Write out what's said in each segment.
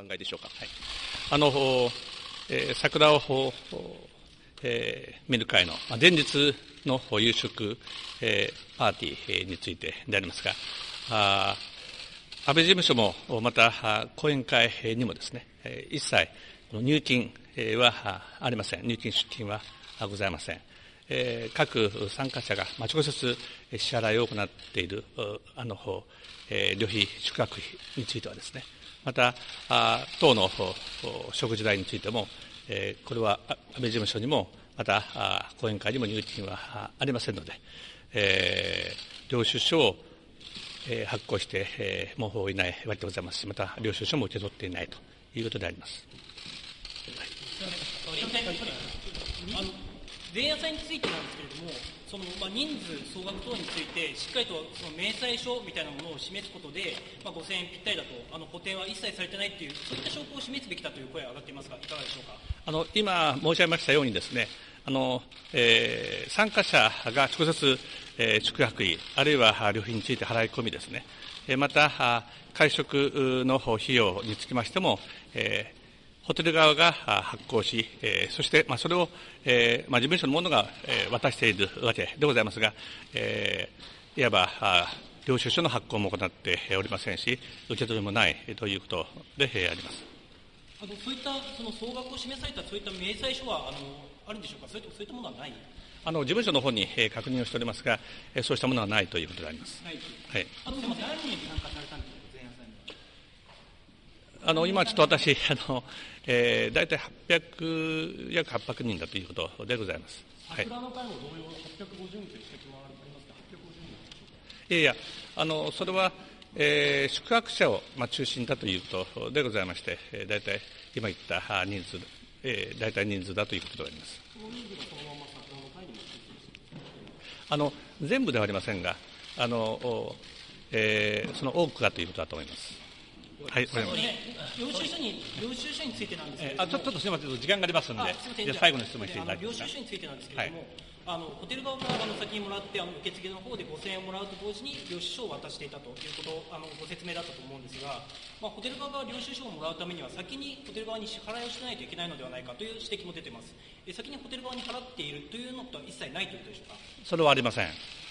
考えでしょうか。はい、あの、えー、桜を、えー、見る会の前日の夕食、えー、パーティーについてでありますが、あ安倍事務所もまた講演会にもですね、一切入金はありません。入金出金はございません。各参加者が直接支払いを行っているあの旅費、宿泊費についてはですね、また、党の食事代についても、これは安倍事務所にも、また講演会にも入金はありませんので、えー、領収書を発行してもういないわけでございますし、また領収書も受け取っていないということであります。あの前夜祭についてなんですけれども、そのまあ、人数、総額等について、しっかりとその明細書みたいなものを示すことで、まあ、5000円ぴったりだと、あの補填は一切されてないという、そういった証拠を示すべきだという声が上がっていますが、いかがでしょうか？あの今申し上げましたようにですね、あのえー、参加者が直接、えー、宿泊費、あるいは旅費について払い込みですね、えー、また会食の費用につきましても、えー、ホテル側が発行し、えー、そして、まあ、それを、えーまあ、事務所の者が、えー、渡しているわけでございますが、えー、いわば領収書の発行も行っておりませんし、受け取りもないということであります。あのそういったその総額を示されたそういった明細書はあのあるんでしょうか、それとそういったものはない？あの事務所の方に、えー、確認をしておりますが、えー、そうしたものはないということであります。はい。はい、あと何人参加されたんですか、あの今ちょっと私、あのえー、大体800、約800人だということでございます。はい、同様、850人という指摘もありますが、850人いやいや、あのそれは、えー、宿泊者を、まあ、中心だということでございまして、えー、大体今言った人数えー、大体人数だということであります。あの全部ではありませんが、あのえー、その多くがということだと思います。はい、これ領収書に領収書についてなんですけれども、えー、あちょちょっとすみません、時間がありますので、じゃ最後の質問していただきます。領収書についてなんですけれども、はい。あのホテル側からあの先にもらってあの受付の方で5000円をもらうと同時に領収書を渡していたということあのご説明だったと思うんですが、まあ、ホテル側が領収書をもらうためには先にホテル側に支払いをしないといけないのではないかという指摘も出ています。え先にホテル側に払っているというのとは一切ないということでしょうか？それはありません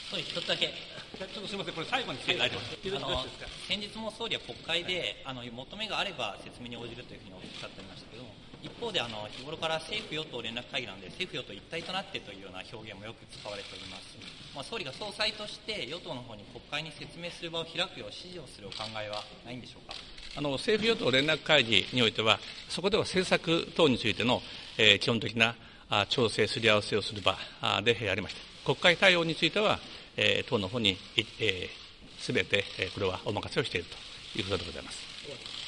総理、一つだけ、ちょっとすみません、これ、最後について、あの先日も総理は国会で、あの求めがあれば説明に応じるというふうにおっしゃってましたけれども、一方であの日頃から政府・与党連絡会議なので政府・与党一体となってというような表現もよく使われております、まあ、総理が総裁として与党の方に国会に説明する場を開くよう指示をするお考えはないんでしょうか？あの政府・与党連絡会議においてはそこでは政策等についての、えー、基本的なあ調整すり合わせをする場でありまして国会対応については、えー、党の方にすべ、えー、て、えー、これはお任せをしているということでございます。